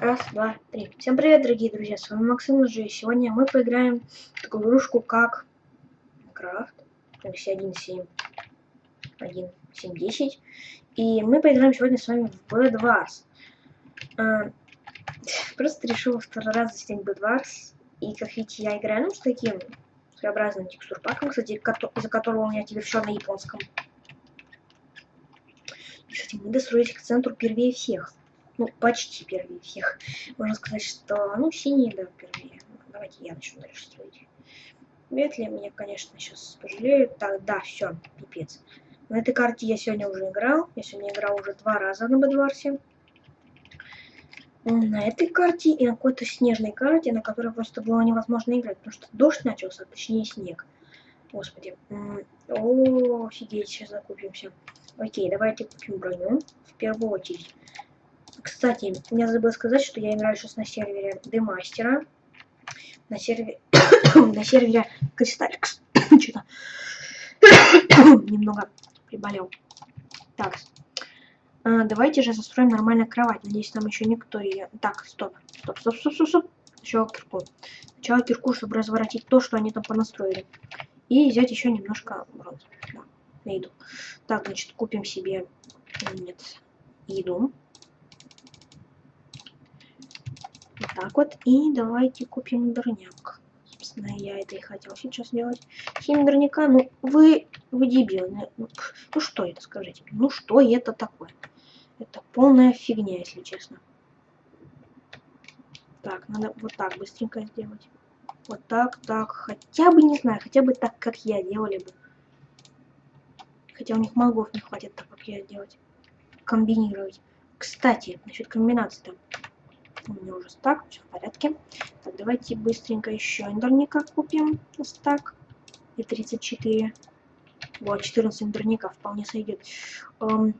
Раз, два, три. Всем привет, дорогие друзья, с вами Максим Лжи. Сегодня мы поиграем в такую игрушку, как Крафт, версия 1.7, 1.7.10. И мы поиграем сегодня с вами в Bedwars. А, просто решил второй раз заснять Bedwars. И, как видите, я играю, ну, с таким своеобразным текстурпаком, кстати, из-за которого у меня теперь все на японском. И, кстати, мы достроились к центру первее всех ну, почти первее всех. Можно сказать, что, ну, синие, да, первее. Давайте я начну дальше строить. Вряд ли меня, конечно, сейчас пожалеют. Так, да, все, пипец. На этой карте я сегодня уже играл. Я сегодня играл уже два раза на Бедварсе. На этой карте и на какой-то снежной карте, на которой просто было невозможно играть, потому что дождь начался, точнее снег. Господи. О, офигеть, сейчас закупимся. Окей, давайте купим броню в первую очередь. Кстати, я забыл сказать, что я играю сейчас на сервере Демастера. На сервере... на сервере Кристалликс. Что-то немного приболел. Так. А, давайте же застроим нормально кровать. Надеюсь, там еще никто ее... Так, стоп. Стоп, стоп, стоп, стоп, стоп. Сначала кирку. Сначала кирку, чтобы разворотить то, что они там понастроили. И взять еще немножко бронзы. Да, на. Так, значит, купим себе... Нет, еду. Вот так вот. И давайте купим дорняк. Собственно, я это и хотел сейчас сделать. Семь дорняка, ну вы, вы дебилы. Ну, ну что это, скажите? Ну что это такое? Это полная фигня, если честно. Так, надо вот так быстренько сделать. Вот так, так. Хотя бы, не знаю, хотя бы так, как я делали бы. Хотя у них мозгов не хватит так, как я делать. Комбинировать. Кстати, насчет комбинации там у меня уже стак, все в порядке. Так, давайте быстренько еще эндерника купим. Стак. И 34. Вот, 14 эндерника вполне сойдет. Эм,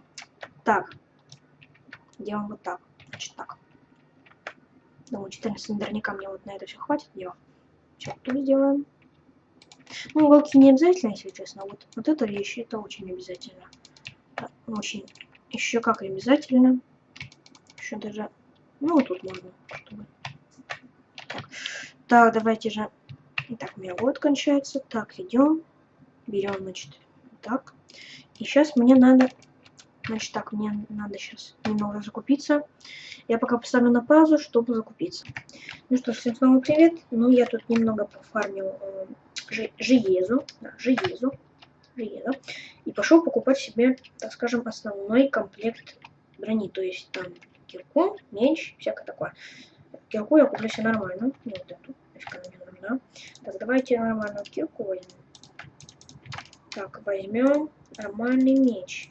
так. Делаем вот так. Значит, так. Думаю, 14 эндерника мне вот на это все хватит. Дело. Что тут сделаем? Ну, уголки не обязательно, если честно. Вот, вот эта вещь, это очень обязательно. Очень. Еще как обязательно. Еще даже ну, тут можно. Так, так давайте же... Итак, у меня год кончается. Так, идем. Берем, значит, так. И сейчас мне надо... Значит, так, мне надо сейчас немного закупиться. Я пока поставлю на паузу, чтобы закупиться. Ну что всем снова привет. Ну, я тут немного пофармил э, Жиезу. Да, Жиезу. Жиезу. И пошел покупать себе, так скажем, основной комплект брони. То есть там кирку, меч, всякое такое. Кирку я куплю себе нормально. Вот эту. Мне нужна. Так, давайте нормальную кирку возьмем. Так, возьмем нормальный меч.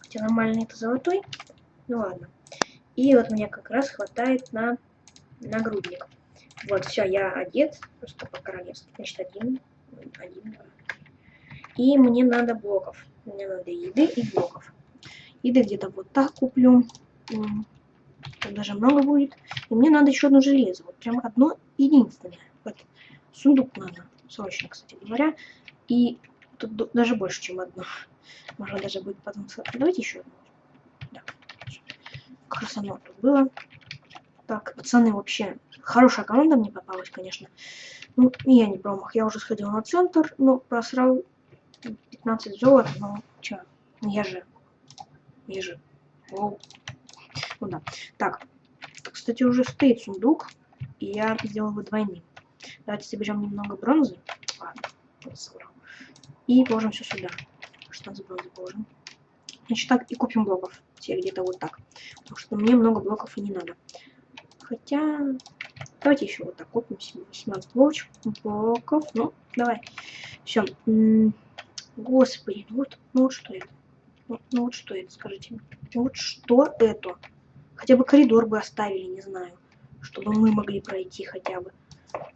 Хотя нормальный это золотой. Ну ладно. И вот мне как раз хватает на нагрудник. Вот, все, я одет. Просто по королевству. Значит, один. Один, два. И мне надо блоков. Мне надо еды и блоков. Еды где-то вот так куплю. Там даже много будет. И мне надо еще одно железо. Вот прям одно единственное. Вот. Сундук надо. Срочно, кстати говоря. И тут даже больше, чем одно. Можно даже будет потом... Давайте еще одно. Да. Оно тут было. Так, пацаны, вообще хорошая команда мне попалась, конечно. Ну, я не промах. Я уже сходил на центр, но просрал 15 золота. Ну, чё, я же... Я же... Воу. Ну да. Так, кстати, уже стоит сундук, и я сделал его двойным. Давайте соберем немного бронзы. Ладно. И положим все сюда. Что за бронзы положим? Значит, так и купим блоков. Все где-то вот так. Потому что мне много блоков и не надо. Хотя... Давайте еще вот так купим 17 блоков. Ну, давай. Все. Господи, ну вот, ну вот что это? Ну, ну вот что это, скажите мне. Ну вот что это? Хотя бы коридор бы оставили, не знаю. Чтобы мы могли пройти хотя бы.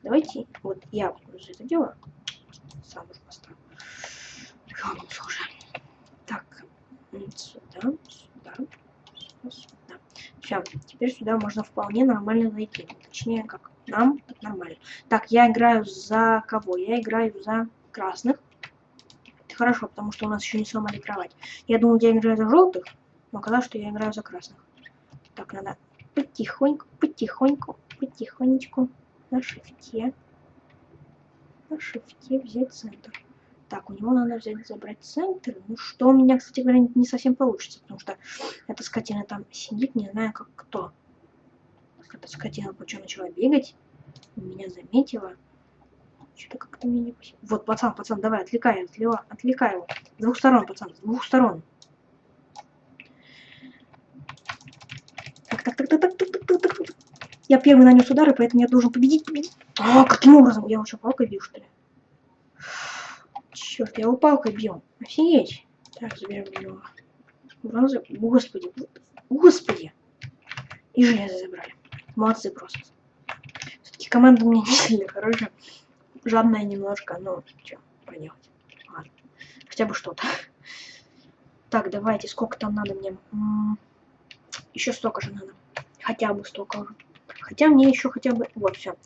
Давайте, вот я за это дело. Сам уже поставлю. Уже. Так, сюда, сюда, сюда. Все, теперь сюда можно вполне нормально зайти. Точнее, как нам, так нормально. Так, я играю за кого? Я играю за красных. Это хорошо, потому что у нас еще не сломали кровать. Я думал, я играю за желтых, но оказалось, что я играю за красных. Так, надо потихоньку, потихоньку, потихонечку на шифте. На шифте взять центр. Так, у него надо взять, забрать центр. Ну, что у меня, кстати говоря, не совсем получится, потому что эта скотина там сидит, не знаю, как кто. Эта скотина почему начала бегать, меня заметила. Что-то как-то мне не... Вот, пацан, пацан, давай, отвлекай, отвлекай его. С двух сторон, пацан, с двух сторон. Я первый нанес удар, и поэтому я должен победить, победить. А, каким образом? Я уже палкой бью, что ли? Черт, я его палкой бью. Офигеть. Так, заберем его. Бронзу. Господи, господи. И железо забрали. Молодцы просто. Все-таки команда у меня не сильно хорошая. Жадная немножко, но что поделать. Хотя бы что-то. Так, давайте, сколько там надо мне? Еще столько же надо. Хотя бы столько же. Хотя мне еще хотя бы... Вот, все.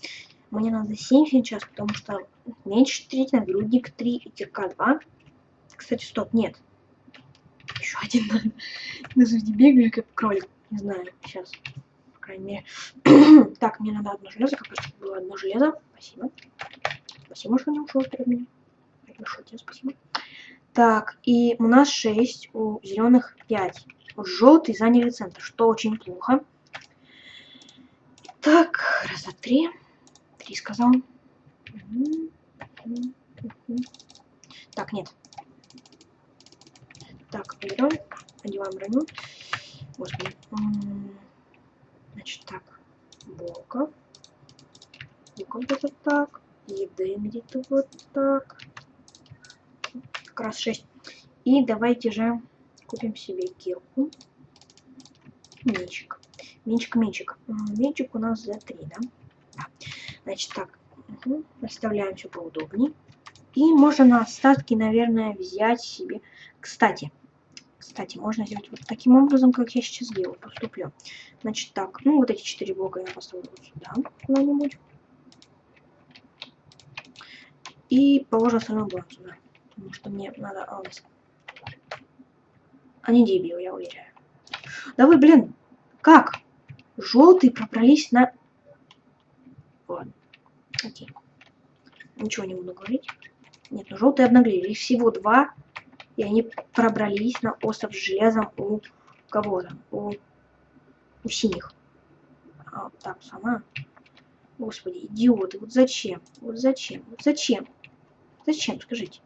Мне надо 7 сейчас, потому что меньше 3, нагрудник 3 и кирка 2. Кстати, стоп, нет. Еще один надо. Не бегали, как кролик. Не знаю, сейчас. По крайней мере. так, мне надо одно железо, как раз было одно железо. Спасибо. Спасибо, что не ушел перед меня. Большое тебе спасибо. Так, и у нас 6, у зеленых 5. Вот желтый заняли центр, что очень плохо. Так, раз, два, три. Три сказал. Так, нет. Так, берем, одеваем броню. Господи. Значит, так. Боков. Боков где-то так. Еды где-то вот так. Как раз 6. И давайте же купим себе кирку. Мечик. Мечик, мечик. Мечик у нас за 3, да? Да. Значит, так, угу. расставляем все поудобнее. И можно на остатки, наверное, взять себе... Кстати, кстати, можно сделать вот таким образом, как я сейчас сделаю, поступлю. Значит, так, ну вот эти четыре блока я поставлю сюда куда-нибудь. И положу остальной блок сюда. Потому что мне надо... А, Они дебил, я уверяю. Да вы, блин, как? Желтые пробрались на Ладно. Окей. Ничего не буду говорить. Нет, ну желтые обнаглели. Их всего два. И они пробрались на остров с железом у кого то У, у синих. А, так, сама. Господи, идиоты. Вот зачем? Вот зачем? Вот зачем? Зачем, скажите?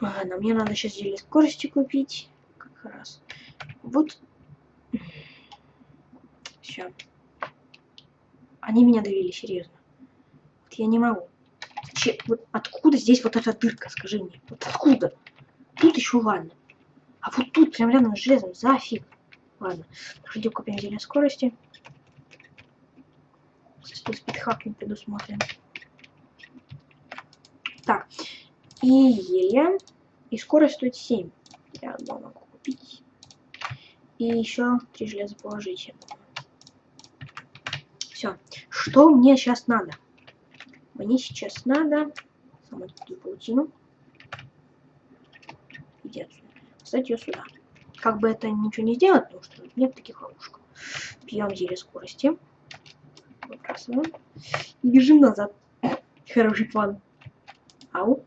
Ладно, мне надо сейчас зелье скорости купить. Как раз. Вот. Все. Они меня довели, серьезно. Вот я не могу. Че, вот откуда здесь вот эта дырка, скажи мне? Вот откуда? Тут еще ладно. А вот тут прям рядом с железом, зафиг. Ладно, пошли купим зелье скорости. Тут спидхак не предусмотрен. Так, и зелье. И скорость стоит 7. Я одно могу купить. И еще три железа положить. Все. Что мне сейчас надо? Мне сейчас надо... Самую такую паутину. Отсюда. Кстати, ее сюда. Как бы это ничего не сделать, потому что нет таких ловушек. Пьем зелье скорости. Выбрасываем. И бежим назад. Хороший план. Ау.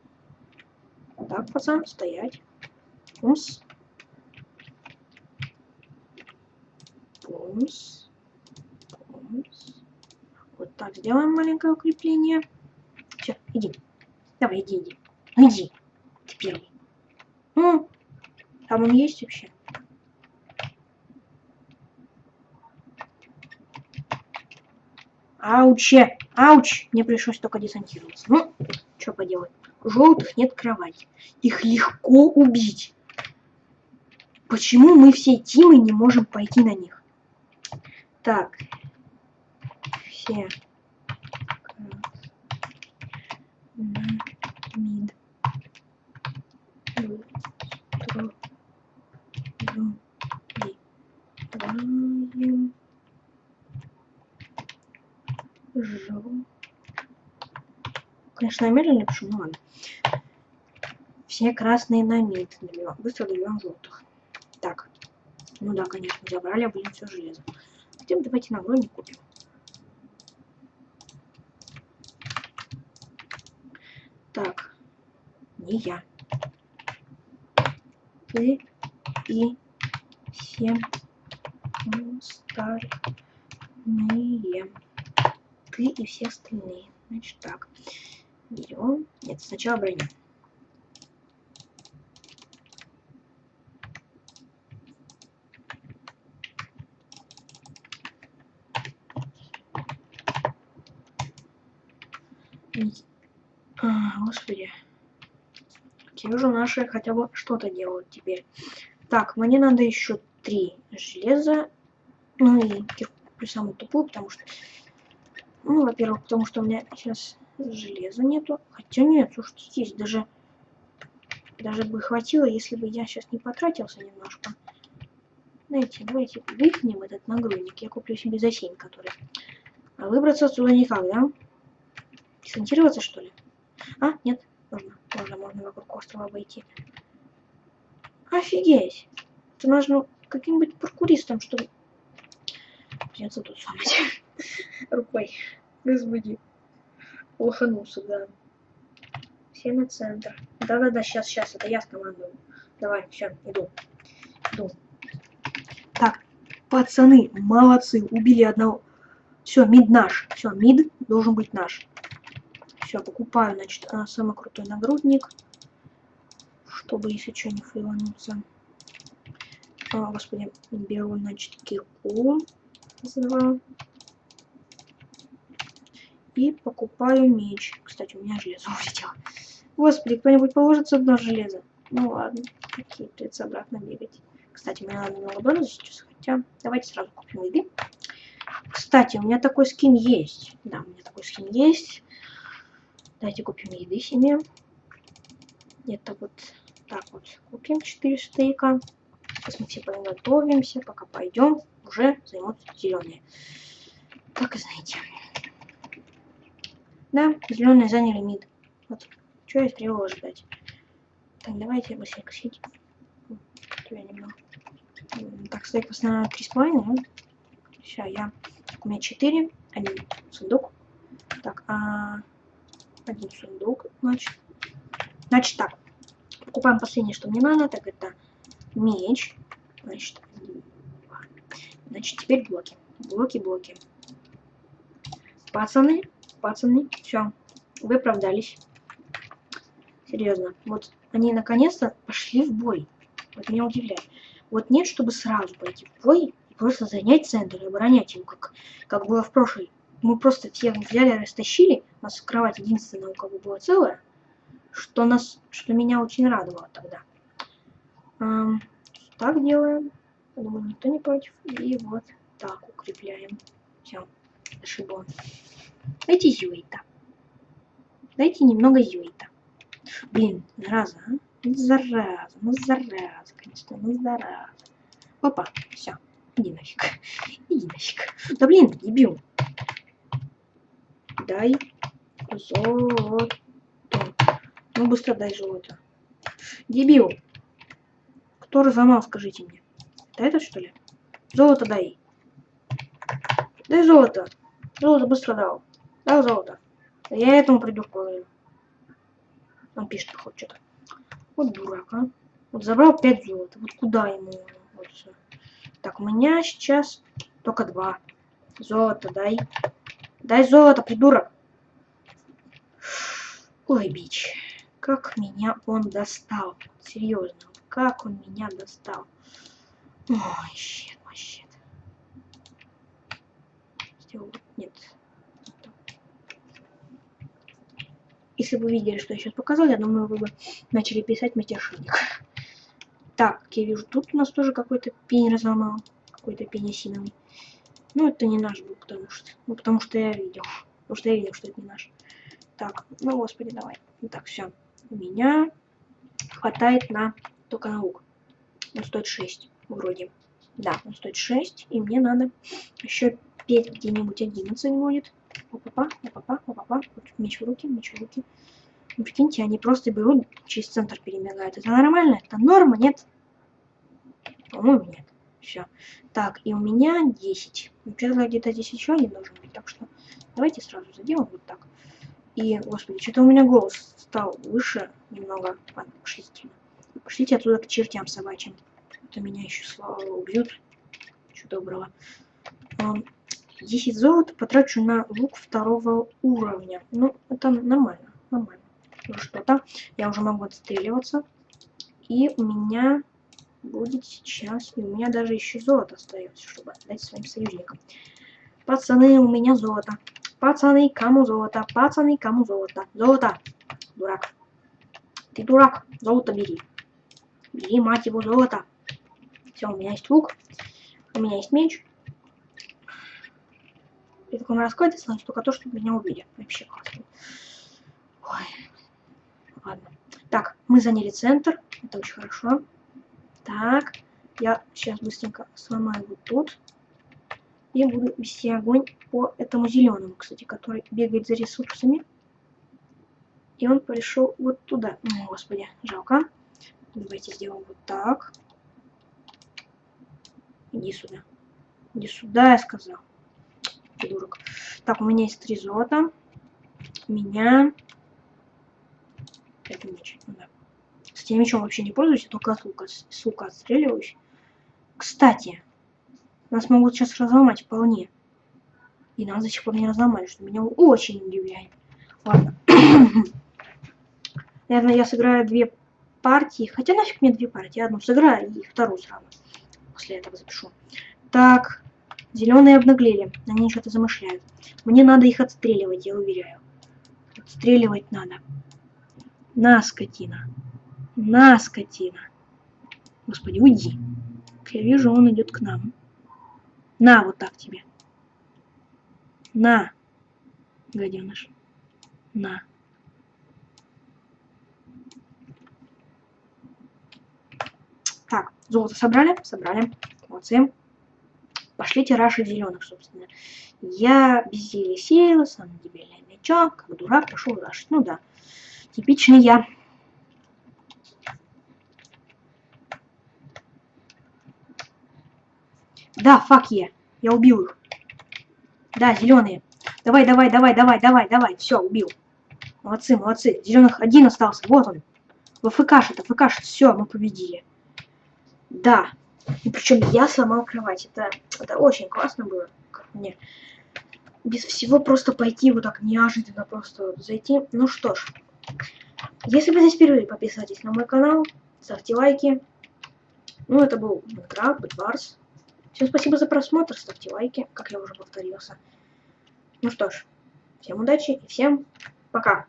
Так, пацан, стоять. Пумс. Пумс. Пумс. Вот так, сделаем маленькое укрепление. Все, иди. Давай, иди, иди. Иди. Ты первый. Ну, там он есть вообще? Ауче! Ауч! Мне пришлось только десантироваться. Ну, что поделать. Желтых нет кровати. Их легко убить. Почему мы все тимы не можем пойти на них? Так, все мид. Строим жел конечно медленно пишу но ладно. Все красные на мид. Быстро добьем желтых так. Ну да, конечно, забрали, а блин, все железо. Хотя бы давайте на броне купим. Так, не я. Ты и все остальные. Ты и все остальные. Значит так. Берем. Нет, сначала броня. А, господи. Уже наши хотя бы что-то делают теперь. Так, мне надо еще три железа. Ну и кирку самую тупую, потому что... Ну, во-первых, потому что у меня сейчас железа нету. Хотя нет, слушайте, здесь даже... Даже бы хватило, если бы я сейчас не потратился немножко. Знаете, давайте выкинем этот нагрудник. Я куплю себе за 7, который... А выбраться отсюда никак, да? Десантироваться, что ли? А, нет, можно, можно, можно вокруг острова обойти. Офигеть! Это нужно каким-нибудь паркуристом, чтобы... Придется тут сломать рукой. Господи. Лоханулся, да. Все на центр. Да-да-да, сейчас, сейчас, это я скомандую. Давай, все, иду. Иду. Так, пацаны, молодцы, убили одного. Все, мид наш. Все, мид должен быть наш. Все, покупаю, значит, самый крутой нагрудник. Чтобы, если что, не фейлануться. А, господи, беру, значит, кирку. За И покупаю меч. Кстати, у меня железо улетело. Господи, кто-нибудь положится одно железо? Ну ладно, какие придется обратно бегать. Кстати, мне надо немного бонуса сейчас, хотя давайте сразу купим еды. Кстати, у меня такой скин есть. Да, у меня такой скин есть. Давайте купим еды себе. Это вот так вот купим 4 стейка. Сейчас мы все подготовимся, пока пойдем, уже займутся зеленые. Так и знаете. Да, зеленые заняли мид. Вот, что я требовал ждать. Так, давайте быстренько немного. Так, стейк основном 3,5, да? Все, я... У меня 4, один сундук. Так, а один сундук, значит. Значит так, покупаем последнее, что мне надо, так это меч, значит, значит теперь блоки, блоки, блоки. Пацаны, пацаны, все, вы оправдались. Серьезно, вот они наконец-то пошли в бой. Вот меня удивляет. Вот нет, чтобы сразу пойти в бой и просто занять центр и оборонять его, как, как было в прошлой мы просто всех взяли, растащили. У нас кровать единственная, у кого была целая. Что, нас, что меня очень радовало тогда. Эм, так делаем. Думаю, никто не против. И вот так укрепляем. Все, ошибло. Дайте зюита. Дайте немного зюита. Блин, зараза, а? Ну, зараза, ну зараза, конечно, ну зараза. Опа, все, иди нафиг, иди нафиг. Да блин, дебил дай золото. Ну, быстро дай золото. Дебил. Кто разломал, скажите мне. Это этот, что ли? Золото дай. Дай золото. Золото быстро дал. Дал золото. Я этому придурку говорю. Он пишет, хоть что-то. Вот дурак, а. Вот забрал 5 золота. Вот куда ему? Вот все. Так, у меня сейчас только два. Золото дай. Дай золото, придурок. Ой, бич. Как меня он достал. Серьезно. Как он меня достал. Ой, щит, мой щит. Нет. Если бы видели, что я сейчас показал, я думаю, вы бы начали писать мятежник. Так, я вижу, тут у нас тоже какой-то пень разломал. Какой-то пенисиновый. Ну, это не наш был, потому что... Ну, потому что я видел. Потому что я видел, что это не наш. Так, ну, господи, давай. Ну, так, все. У меня хватает на... Только на лук. Он стоит 6, вроде. Да, он стоит 6, и мне надо еще петь где-нибудь 11 будет. Опа-па, опа-па, опа-па. Меч в руки, меч в руки. Ну, прикиньте, они просто берут, через центр перемигают. Это нормально? Это норма, нет? По-моему, нет. Все. Так, и у меня 10. Вообще-то где-то здесь еще один должен быть, так что давайте сразу сделаем вот так. И, господи, что-то у меня голос стал выше немного. Ладно, пошлите. Пошлите оттуда к чертям собачьим. Это меня еще слава убьют. Чего доброго. 10 золота потрачу на лук второго уровня. Ну, это нормально, нормально. Что-то. Я уже могу отстреливаться. И у меня будет сейчас... И у меня даже еще золото остается, чтобы отдать своим союзникам. Пацаны, у меня золото. Пацаны, кому золото? Пацаны, кому золото? Золото! Дурак. Ты дурак. Золото бери. Бери, мать его, золото. Все, у меня есть лук. У меня есть меч. При таком раскладе значит только то, что меня убили. Вообще классно. Ой. Ладно. Так, мы заняли центр. Это очень хорошо. Так, я сейчас быстренько сломаю вот тут. И буду вести огонь по этому зеленому, кстати, который бегает за ресурсами. И он пришел вот туда. О, господи, жалко. Давайте сделаем вот так. Иди сюда. Иди сюда, я сказал. Придурок. Так, у меня есть три золота. Меня... Это меч. Ну, да. Кстати, я мечом вообще не пользуюсь, я только от лука, с лука отстреливаюсь. Кстати, нас могут сейчас разломать вполне. И нас до сих пор не разломали, что меня очень удивляет. Ладно. Наверное, я сыграю две партии. Хотя нафиг мне две партии. Одну сыграю и вторую сразу. После этого запишу. Так, зеленые обнаглели. Они что-то замышляют. Мне надо их отстреливать, я уверяю. Отстреливать надо. На, скотина. На, скотина. Господи, уйди. Я вижу, он идет к нам. На, вот так тебе. На, гаденыш. На. Так, золото собрали? Собрали. Молодцы. Пошлите раши зеленых, собственно. Я без зелья сеялся, на дебильное мечо, как дурак, пошел рашить. Ну да, типичный я. Да, фак я. Я убил их. Да, зеленые. Давай, давай, давай, давай, давай, давай. Все, убил. Молодцы, молодцы. Зеленых один остался. Вот он. ВФКшит, ВФКшит. Все, мы победили. Да. И причем я сломал кровать. Это, это очень классно было. Как мне. Без всего просто пойти вот так неожиданно просто зайти. Ну что ж. Если вы здесь впервые, подписывайтесь на мой канал. Ставьте лайки. Ну, это был Minecraft, Bedwars. Всем спасибо за просмотр, ставьте лайки, как я уже повторился. Ну что ж, всем удачи и всем пока.